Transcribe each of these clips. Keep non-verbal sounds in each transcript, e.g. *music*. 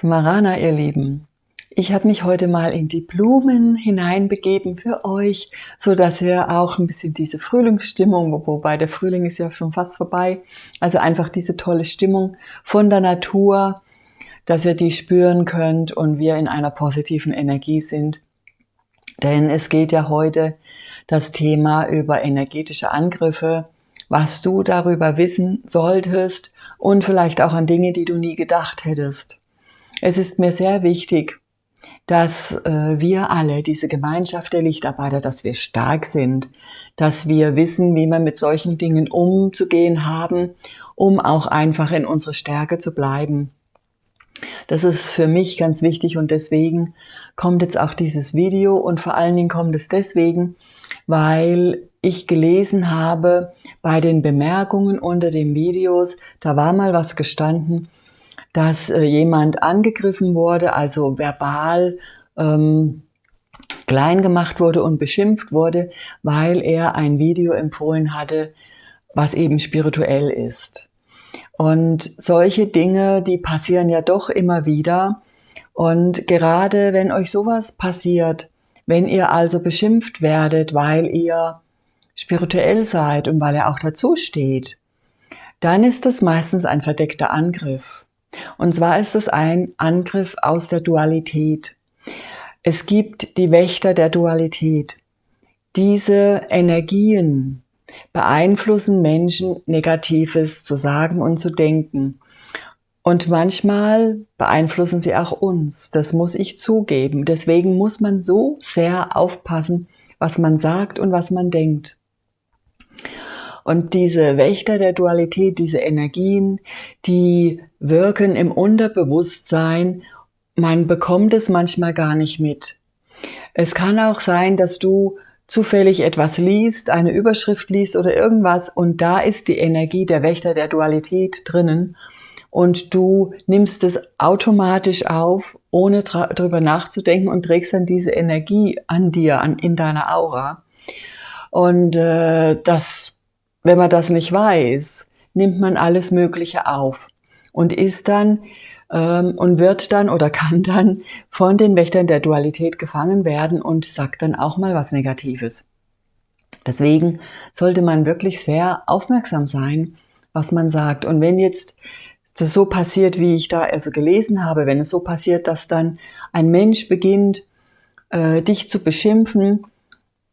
Smarana, ihr Lieben. Ich habe mich heute mal in die Blumen hineinbegeben für euch, so dass ihr auch ein bisschen diese Frühlingsstimmung, wobei der Frühling ist ja schon fast vorbei, also einfach diese tolle Stimmung von der Natur, dass ihr die spüren könnt und wir in einer positiven Energie sind. Denn es geht ja heute das Thema über energetische Angriffe, was du darüber wissen solltest und vielleicht auch an Dinge, die du nie gedacht hättest. Es ist mir sehr wichtig, dass äh, wir alle, diese Gemeinschaft der Lichtarbeiter, dass wir stark sind, dass wir wissen, wie wir mit solchen Dingen umzugehen haben, um auch einfach in unserer Stärke zu bleiben. Das ist für mich ganz wichtig und deswegen kommt jetzt auch dieses Video und vor allen Dingen kommt es deswegen, weil ich gelesen habe bei den Bemerkungen unter den Videos, da war mal was gestanden, dass äh, jemand angegriffen wurde, also verbal ähm, klein gemacht wurde und beschimpft wurde, weil er ein Video empfohlen hatte, was eben spirituell ist. Und solche Dinge, die passieren ja doch immer wieder. Und gerade wenn euch sowas passiert, wenn ihr also beschimpft werdet, weil ihr spirituell seid und weil er auch dazu steht, dann ist das meistens ein verdeckter Angriff. Und zwar ist es ein Angriff aus der Dualität. Es gibt die Wächter der Dualität. Diese Energien beeinflussen Menschen, Negatives zu sagen und zu denken. Und manchmal beeinflussen sie auch uns. Das muss ich zugeben. Deswegen muss man so sehr aufpassen, was man sagt und was man denkt. Und diese Wächter der Dualität, diese Energien, die wirken im Unterbewusstsein. Man bekommt es manchmal gar nicht mit. Es kann auch sein, dass du zufällig etwas liest, eine Überschrift liest oder irgendwas und da ist die Energie der Wächter der Dualität drinnen und du nimmst es automatisch auf, ohne darüber nachzudenken und trägst dann diese Energie an dir, an, in deiner Aura. Und äh, das wenn man das nicht weiß, nimmt man alles Mögliche auf und ist dann ähm, und wird dann oder *laughs* kann dann von den Wächtern der Dualität gefangen werden und sagt dann auch mal was Negatives. Deswegen sollte man wirklich sehr aufmerksam sein, was man sagt. Und wenn jetzt das so passiert, wie ich da also gelesen habe, wenn es so passiert, dass dann ein Mensch beginnt, äh, dich zu beschimpfen,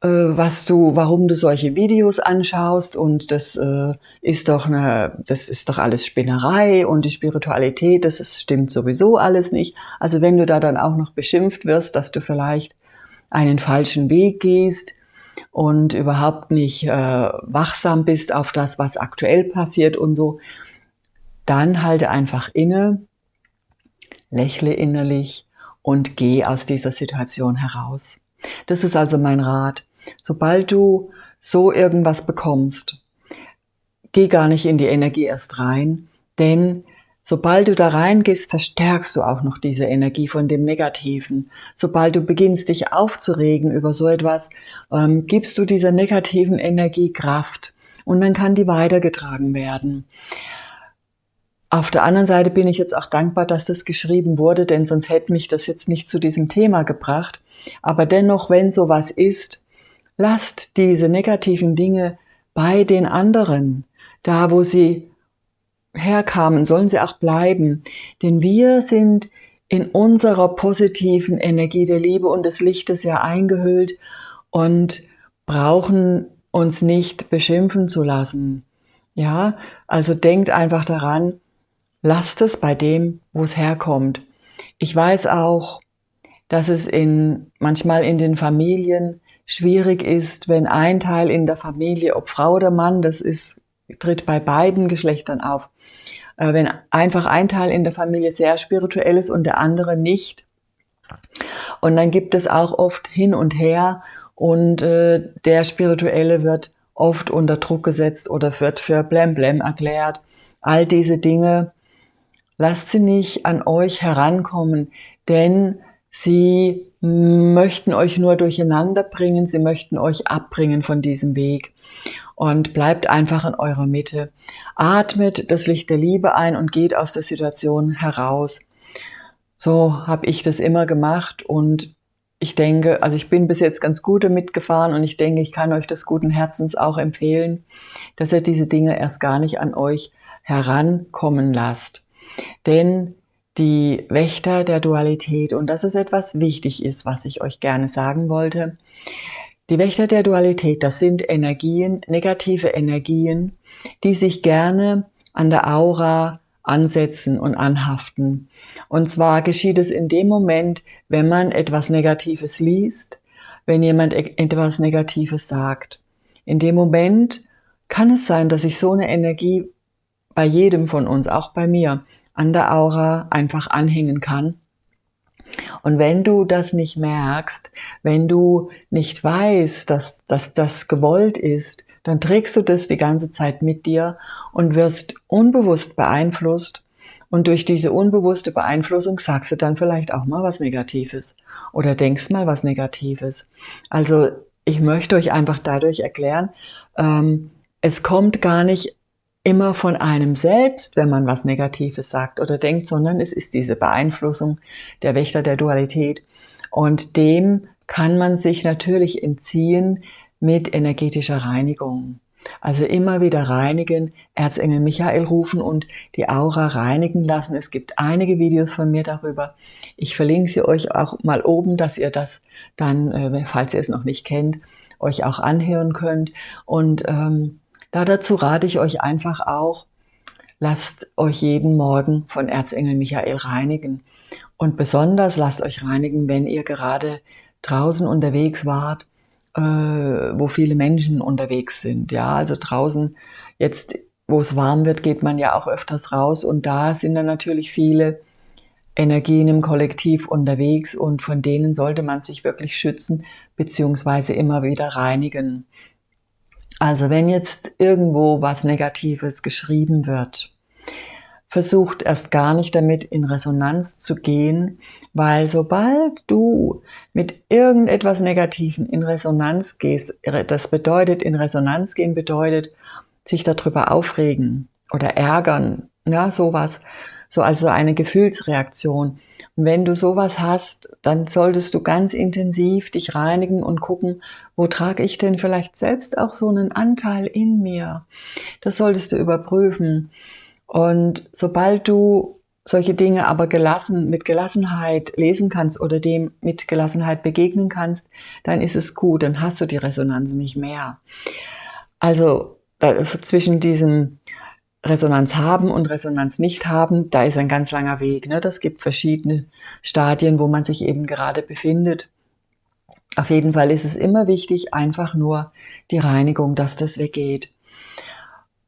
was du, warum du solche Videos anschaust und das äh, ist doch eine, das ist doch alles Spinnerei und die Spiritualität, das ist, stimmt sowieso alles nicht. Also wenn du da dann auch noch beschimpft wirst, dass du vielleicht einen falschen Weg gehst und überhaupt nicht äh, wachsam bist auf das, was aktuell passiert und so, dann halte einfach inne, lächle innerlich und geh aus dieser Situation heraus. Das ist also mein Rat. Sobald du so irgendwas bekommst, geh gar nicht in die Energie erst rein, denn sobald du da reingehst, verstärkst du auch noch diese Energie von dem Negativen. Sobald du beginnst, dich aufzuregen über so etwas, ähm, gibst du dieser negativen Energie Kraft und dann kann die weitergetragen werden. Auf der anderen Seite bin ich jetzt auch dankbar, dass das geschrieben wurde, denn sonst hätte mich das jetzt nicht zu diesem Thema gebracht. Aber dennoch, wenn sowas ist, lasst diese negativen Dinge bei den anderen. Da, wo sie herkamen, sollen sie auch bleiben. Denn wir sind in unserer positiven Energie der Liebe und des Lichtes ja eingehüllt und brauchen uns nicht beschimpfen zu lassen. Ja, also denkt einfach daran, lasst es bei dem, wo es herkommt. Ich weiß auch, dass es in, manchmal in den Familien schwierig ist, wenn ein Teil in der Familie, ob Frau oder Mann, das ist, tritt bei beiden Geschlechtern auf, äh, wenn einfach ein Teil in der Familie sehr spirituell ist und der andere nicht. Und dann gibt es auch oft hin und her und äh, der Spirituelle wird oft unter Druck gesetzt oder wird für Blemblem erklärt. All diese Dinge, lasst sie nicht an euch herankommen, denn Sie möchten euch nur durcheinander bringen, sie möchten euch abbringen von diesem Weg. Und bleibt einfach in eurer Mitte. Atmet das Licht der Liebe ein und geht aus der Situation heraus. So habe ich das immer gemacht und ich denke, also ich bin bis jetzt ganz gut damit gefahren und ich denke, ich kann euch das guten Herzens auch empfehlen, dass ihr diese Dinge erst gar nicht an euch herankommen lasst. Denn die Wächter der Dualität, und das ist etwas wichtig ist, was ich euch gerne sagen wollte, die Wächter der Dualität, das sind Energien, negative Energien, die sich gerne an der Aura ansetzen und anhaften. Und zwar geschieht es in dem Moment, wenn man etwas Negatives liest, wenn jemand e- etwas Negatives sagt. In dem Moment kann es sein, dass sich so eine Energie bei jedem von uns, auch bei mir, an der Aura einfach anhängen kann. Und wenn du das nicht merkst, wenn du nicht weißt, dass, dass das gewollt ist, dann trägst du das die ganze Zeit mit dir und wirst unbewusst beeinflusst. Und durch diese unbewusste Beeinflussung sagst du dann vielleicht auch mal was Negatives oder denkst mal was Negatives. Also ich möchte euch einfach dadurch erklären, ähm, es kommt gar nicht immer von einem selbst, wenn man was Negatives sagt oder denkt, sondern es ist diese Beeinflussung der Wächter der Dualität. Und dem kann man sich natürlich entziehen, mit energetischer Reinigung. Also immer wieder reinigen, Erzengel Michael rufen und die Aura reinigen lassen. Es gibt einige Videos von mir darüber. Ich verlinke sie euch auch mal oben, dass ihr das dann, äh, falls ihr es noch nicht kennt, euch auch anhören könnt. Und ähm, da dazu rate ich euch einfach auch, lasst euch jeden Morgen von Erzengel Michael reinigen. Und besonders lasst euch reinigen, wenn ihr gerade draußen unterwegs wart äh, wo viele Menschen unterwegs sind. Ja, also draußen jetzt, wo es warm wird, geht man ja auch öfters raus und da sind dann natürlich viele Energien im Kollektiv unterwegs und von denen sollte man sich wirklich schützen beziehungsweise immer wieder reinigen. Also wenn jetzt irgendwo was Negatives geschrieben wird, versucht erst gar nicht damit in Resonanz zu gehen, weil sobald du mit irgendetwas Negativen in Resonanz gehst, das bedeutet, in Resonanz gehen bedeutet, sich darüber aufregen oder ärgern, ja, sowas, so also eine Gefühlsreaktion. Und wenn du sowas hast, dann solltest du ganz intensiv dich reinigen und gucken, wo trage ich denn vielleicht selbst auch so einen Anteil in mir? Das solltest du überprüfen. Und sobald du solche Dinge aber gelassen, mit Gelassenheit lesen kannst oder dem mit Gelassenheit begegnen kannst, dann ist es gut, dann hast du die Resonanz nicht mehr. Also zwischen diesem Resonanz haben und Resonanz nicht haben, da ist ein ganz langer Weg. Ne? Das gibt verschiedene Stadien, wo man sich eben gerade befindet. Auf jeden Fall ist es immer wichtig, einfach nur die Reinigung, dass das weggeht.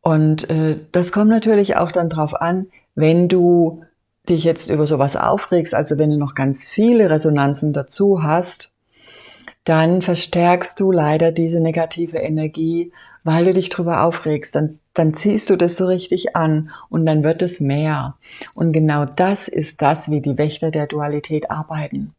Und äh, das kommt natürlich auch dann drauf an, wenn du dich jetzt über sowas aufregst, also wenn du noch ganz viele Resonanzen dazu hast, dann verstärkst du leider diese negative Energie, weil du dich drüber aufregst. Dann, dann ziehst du das so richtig an und dann wird es mehr. Und genau das ist das, wie die Wächter der Dualität arbeiten.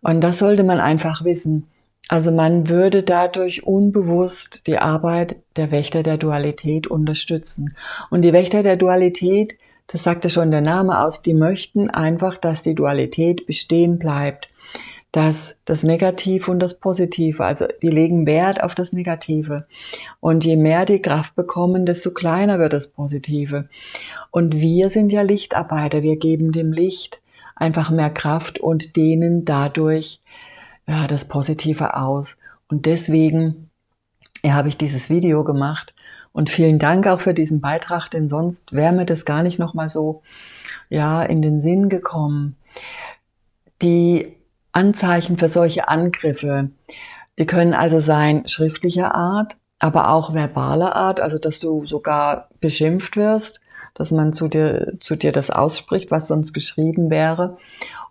Und das sollte man einfach wissen. Also man würde dadurch unbewusst die Arbeit der Wächter der Dualität unterstützen. Und die Wächter der Dualität das sagte schon der Name aus, die möchten einfach, dass die Dualität bestehen bleibt, dass das Negative und das Positive, also die legen Wert auf das Negative. Und je mehr die Kraft bekommen, desto kleiner wird das Positive. Und wir sind ja Lichtarbeiter, wir geben dem Licht einfach mehr Kraft und dehnen dadurch ja, das Positive aus. Und deswegen ja, habe ich dieses Video gemacht, und vielen Dank auch für diesen Beitrag, denn sonst wäre mir das gar nicht nochmal so, ja, in den Sinn gekommen. Die Anzeichen für solche Angriffe, die können also sein schriftlicher Art, aber auch verbaler Art, also dass du sogar beschimpft wirst, dass man zu dir, zu dir das ausspricht, was sonst geschrieben wäre,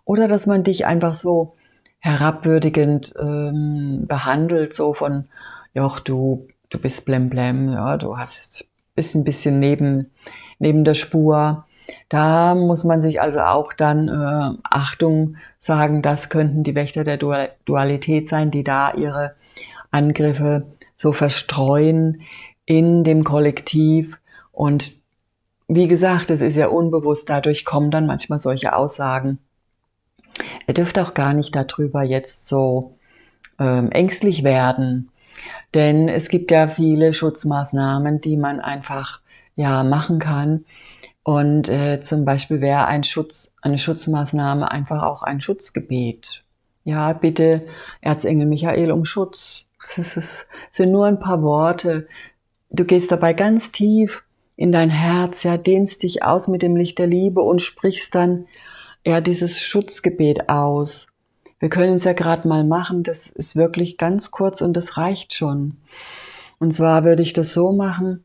oder dass man dich einfach so herabwürdigend ähm, behandelt, so von, ja, du du bist blemblem, ja, du hast, bist ein bisschen neben, neben der Spur. Da muss man sich also auch dann äh, Achtung sagen, das könnten die Wächter der Dualität sein, die da ihre Angriffe so verstreuen in dem Kollektiv und wie gesagt, es ist ja unbewusst, dadurch kommen dann manchmal solche Aussagen. Ihr dürft auch gar nicht darüber jetzt so ähm, ängstlich werden, denn es gibt ja viele Schutzmaßnahmen, die man einfach ja machen kann. Und äh, zum Beispiel wäre ein Schutz, eine Schutzmaßnahme einfach auch ein Schutzgebet. Ja, bitte Erzengel Michael um Schutz. Ist, sind nur ein paar Worte. Du gehst dabei ganz tief in dein Herz, ja, dehnst dich aus mit dem Licht der Liebe und sprichst dann ja dieses Schutzgebet aus. Wir können es ja gerade mal machen, das ist wirklich ganz kurz und das reicht schon. Und zwar würde ich das so machen,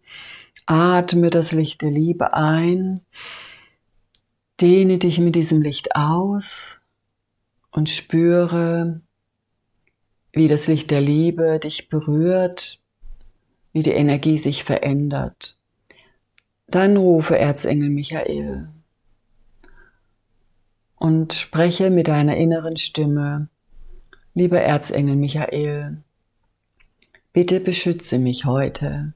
atme das Licht der Liebe ein, dehne dich mit diesem Licht aus und spüre, wie das Licht der Liebe dich berührt, wie die Energie sich verändert. Dann rufe Erzengel Michael und spreche mit deiner inneren Stimme, lieber Erzengel Michael, bitte beschütze mich heute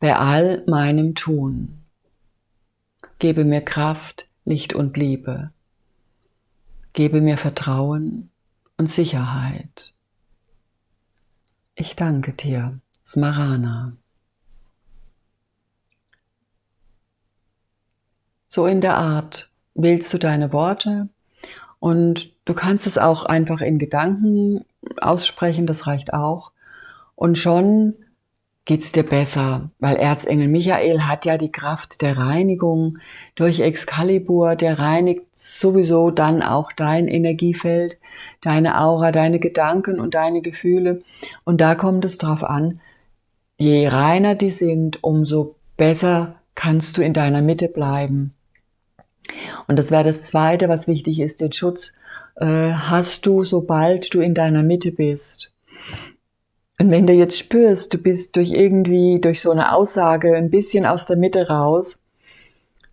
bei all meinem Tun. Gebe mir Kraft, Licht und Liebe. Gebe mir Vertrauen und Sicherheit. Ich danke dir, Smarana. So in der Art wählst du deine Worte und du kannst es auch einfach in Gedanken aussprechen, das reicht auch. Und schon geht's dir besser, weil Erzengel Michael hat ja die Kraft der Reinigung durch Excalibur, der reinigt sowieso dann auch dein Energiefeld, deine Aura, deine Gedanken und deine Gefühle. Und da kommt es drauf an, je reiner die sind, umso besser kannst du in deiner Mitte bleiben. Und das wäre das Zweite, was wichtig ist, den Schutz äh, hast du, sobald du in deiner Mitte bist. Und wenn du jetzt spürst, du bist durch irgendwie, durch so eine Aussage ein bisschen aus der Mitte raus,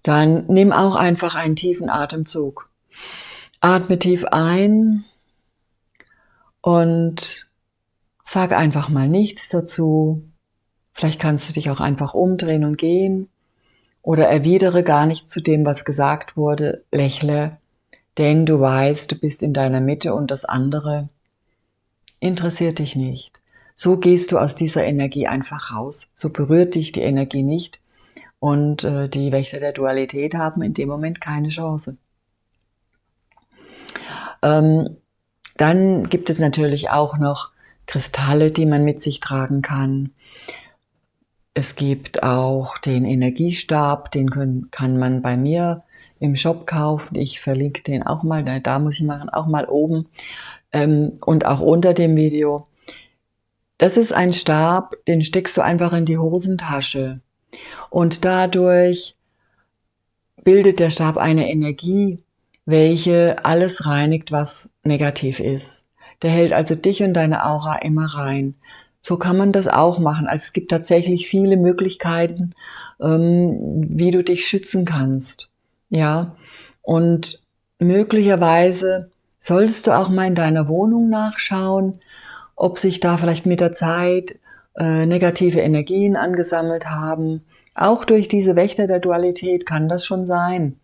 dann nimm auch einfach einen tiefen Atemzug. Atme tief ein und sag einfach mal nichts dazu. Vielleicht kannst du dich auch einfach umdrehen und gehen oder erwidere gar nicht zu dem, was gesagt wurde, lächle, denn du weißt, du bist in deiner Mitte und das andere interessiert dich nicht. So gehst du aus dieser Energie einfach raus. So berührt dich die Energie nicht und äh, die Wächter der Dualität haben in dem Moment keine Chance. Ähm, dann gibt es natürlich auch noch Kristalle, die man mit sich tragen kann. Es gibt auch den Energiestab, den können, kann man bei mir im Shop kaufen. Ich verlinke den auch mal, da muss ich machen, auch mal oben ähm, und auch unter dem Video. Das ist ein Stab, den steckst du einfach in die Hosentasche und dadurch bildet der Stab eine Energie, welche alles reinigt, was negativ ist. Der hält also dich und deine Aura immer rein. So kann man das auch machen. Also es gibt tatsächlich viele Möglichkeiten, ähm, wie du dich schützen kannst. Ja, und möglicherweise solltest du auch mal in deiner Wohnung nachschauen, ob sich da vielleicht mit der Zeit äh, negative Energien angesammelt haben. Auch durch diese Wächter der Dualität kann das schon sein.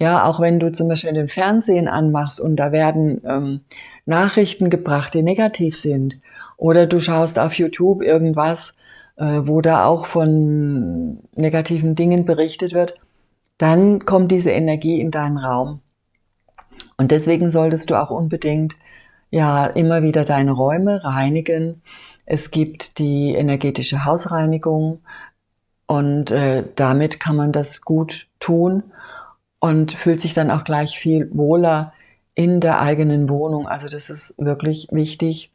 Ja, auch wenn du zum Beispiel den Fernsehen anmachst und da werden ähm, Nachrichten gebracht, die negativ sind oder du schaust auf YouTube irgendwas, äh, wo da auch von negativen Dingen berichtet wird, dann kommt diese Energie in deinen Raum. Und deswegen solltest du auch unbedingt ja immer wieder deine Räume reinigen. Es gibt die energetische Hausreinigung und äh, damit kann man das gut tun und fühlt sich dann auch gleich viel wohler in der eigenen Wohnung. Also das ist wirklich wichtig.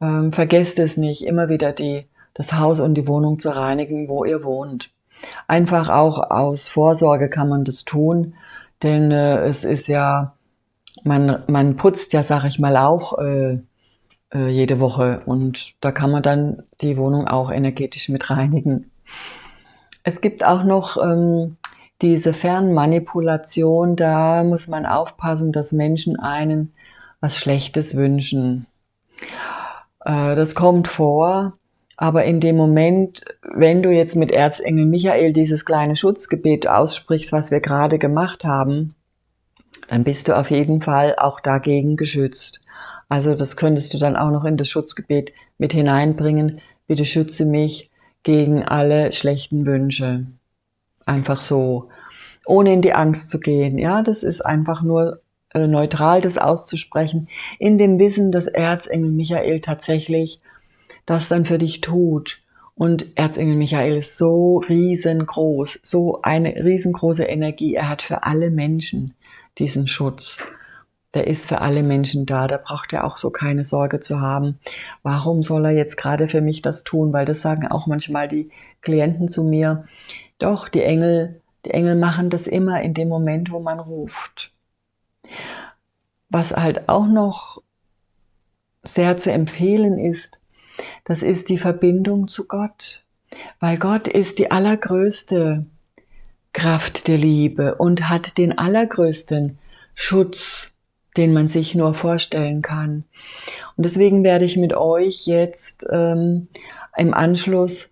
Ähm, vergesst es nicht, immer wieder die, das Haus und die Wohnung zu reinigen, wo ihr wohnt. Einfach auch aus Vorsorge kann man das tun, denn äh, es ist ja, man, man putzt ja, sag ich mal, auch äh, äh, jede Woche und da kann man dann die Wohnung auch energetisch mit reinigen. Es gibt auch noch ähm, diese Fernmanipulation, da muss man aufpassen, dass Menschen einen was Schlechtes wünschen. Äh, das kommt vor, Aber in dem Moment, wenn du jetzt mit Erzengel Michael dieses kleine Schutzgebet aussprichst, was wir gerade gemacht haben, dann bist du auf jeden Fall auch dagegen geschützt. Also das könntest du dann auch noch in das Schutzgebet mit hineinbringen. Bitte schütze mich gegen alle schlechten Wünsche. Einfach so, ohne in die Angst zu gehen. Ja, das ist einfach nur äh, neutral, das auszusprechen, in dem Wissen, dass Erzengel Michael tatsächlich das dann für dich tut. Und Erzengel Michael ist so riesengroß, so eine riesengroße Energie. Er hat für alle Menschen diesen Schutz. Der ist für alle Menschen da. Da braucht er auch so keine Sorge zu haben. Warum soll er jetzt gerade für mich das tun? Weil das sagen auch manchmal die Klienten zu mir. Doch, die Engel, die Engel machen das immer in dem Moment, wo man ruft. Was halt auch noch sehr zu empfehlen ist, das ist die Verbindung zu Gott. Weil Gott ist die allergrößte Kraft der Liebe und hat den allergrößten Schutz, den man sich nur vorstellen kann. Und deswegen werde ich mit euch jetzt ähm, im Anschluss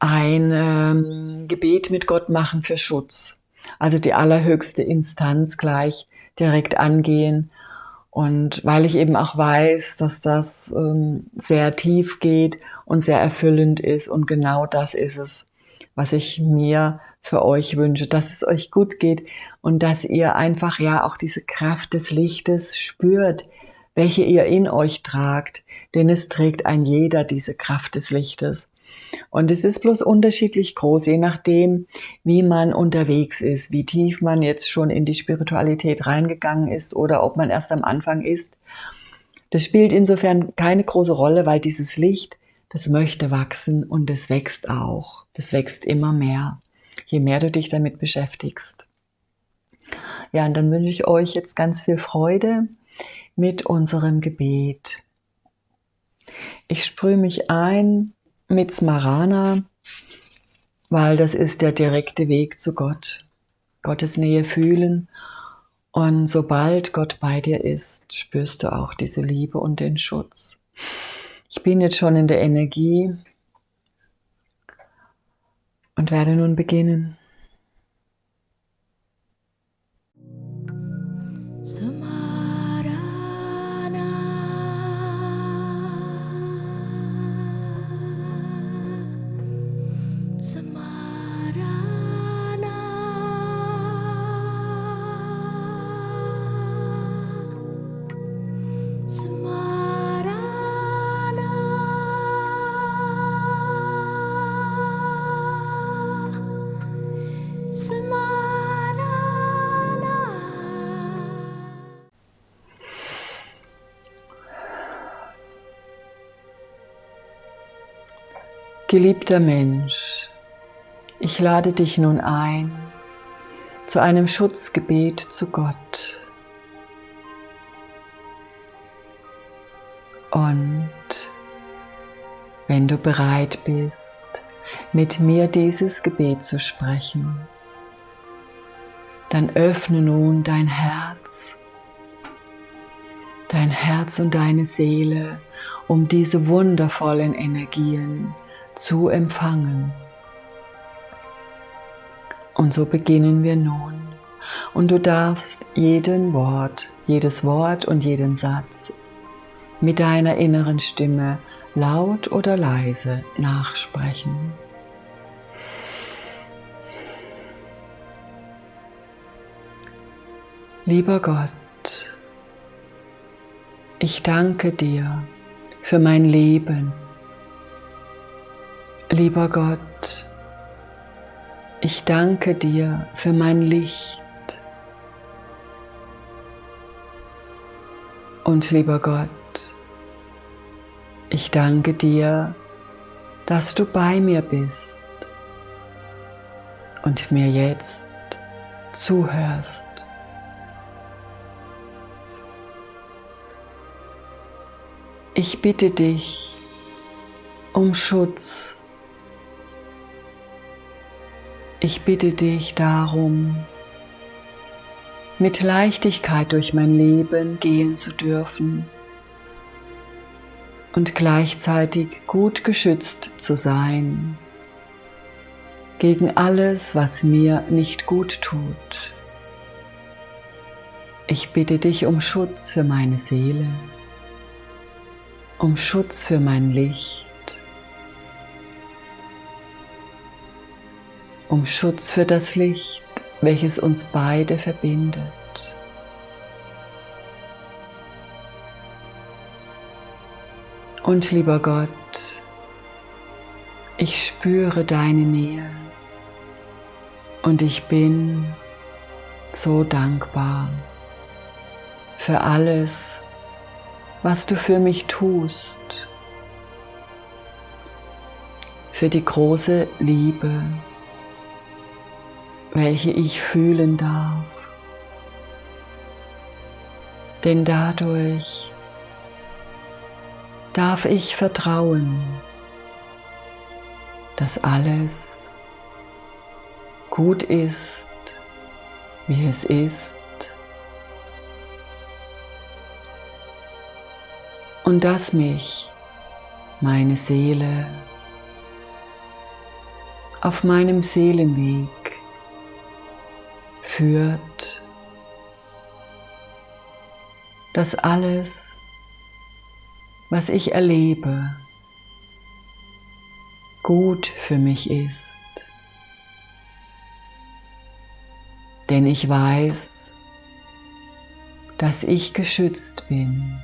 ein ähm, Gebet mit Gott machen für Schutz. Also die allerhöchste Instanz gleich direkt angehen. Und weil ich eben auch weiß, dass das ähm, sehr tief geht und sehr erfüllend ist und genau das ist es, was ich mir für euch wünsche, dass es euch gut geht und dass ihr einfach ja auch diese Kraft des Lichtes spürt, welche ihr in euch tragt, denn es trägt ein jeder diese Kraft des Lichtes. Und es ist bloß unterschiedlich groß, je nachdem, wie man unterwegs ist, wie tief man jetzt schon in die Spiritualität reingegangen ist oder ob man erst am Anfang ist. Das spielt insofern keine große Rolle, weil dieses Licht, das möchte wachsen und es wächst auch. Das wächst immer mehr je mehr du dich damit beschäftigst. Ja, und dann wünsche ich euch jetzt ganz viel Freude mit unserem Gebet. Ich sprühe mich ein mit Smarana, weil das ist der direkte Weg zu Gott. Gottes Nähe fühlen. Und sobald Gott bei dir ist, spürst du auch diese Liebe und den Schutz. Ich bin jetzt schon in der Energie und werde nun beginnen. Geliebter Mensch, ich lade dich nun ein zu einem Schutzgebet zu Gott. Und wenn du bereit bist, mit mir dieses Gebet zu sprechen, dann öffne nun dein Herz, dein Herz und deine Seele, um diese wundervollen Energien zu empfangen. Und so beginnen wir nun. Und du darfst jeden Wort, jedes Wort und jeden Satz mit deiner inneren Stimme laut oder leise nachsprechen. Lieber Gott, ich danke dir für mein Leben Lieber Gott, ich danke dir für mein Licht. Und lieber Gott, ich danke dir, dass du bei mir bist und mir jetzt zuhörst. Ich bitte dich um Schutz Ich bitte dich darum, mit Leichtigkeit durch mein Leben gehen zu dürfen und gleichzeitig gut geschützt zu sein gegen alles, was mir nicht gut tut. Ich bitte dich um Schutz für meine Seele, um Schutz für mein Licht, um Schutz für das Licht, welches uns beide verbindet. Und lieber Gott, ich spüre deine Nähe und ich bin so dankbar für alles, was du für mich tust, für die große Liebe, welche ich fühlen darf. Denn dadurch darf ich vertrauen, dass alles gut ist, wie es ist und dass mich meine Seele auf meinem Seelenweg führt, dass alles, was ich erlebe, gut für mich ist. Denn ich weiß, dass ich geschützt bin.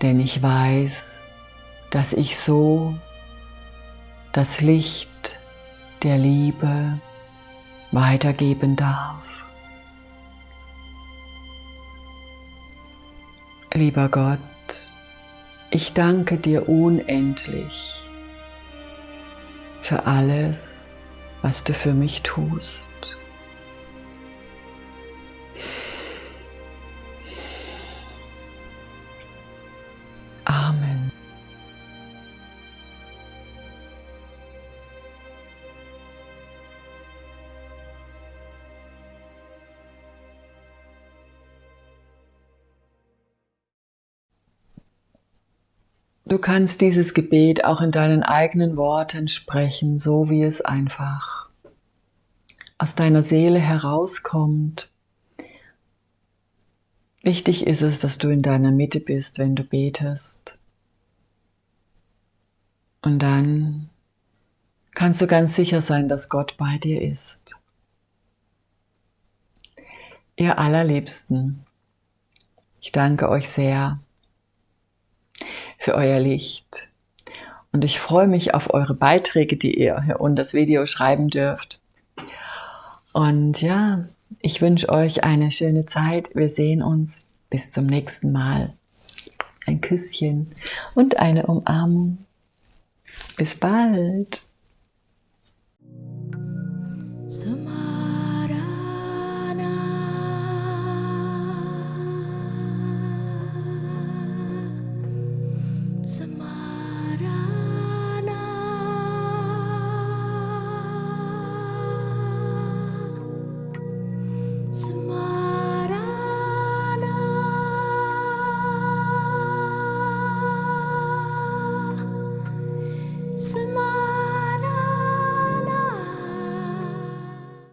Denn ich weiß, dass ich so das Licht der Liebe weitergeben darf. Lieber Gott, ich danke dir unendlich für alles, was du für mich tust. Du kannst dieses Gebet auch in deinen eigenen Worten sprechen, so wie es einfach aus deiner Seele herauskommt. Wichtig ist es, dass du in deiner Mitte bist, wenn du betest. Und dann kannst du ganz sicher sein, dass Gott bei dir ist. Ihr allerliebsten, ich danke euch sehr für euer Licht. Und ich freue mich auf eure Beiträge, die ihr hier unter das Video schreiben dürft. Und ja, ich wünsche euch eine schöne Zeit. Wir sehen uns. Bis zum nächsten Mal. Ein Küsschen und eine Umarmung. Bis bald.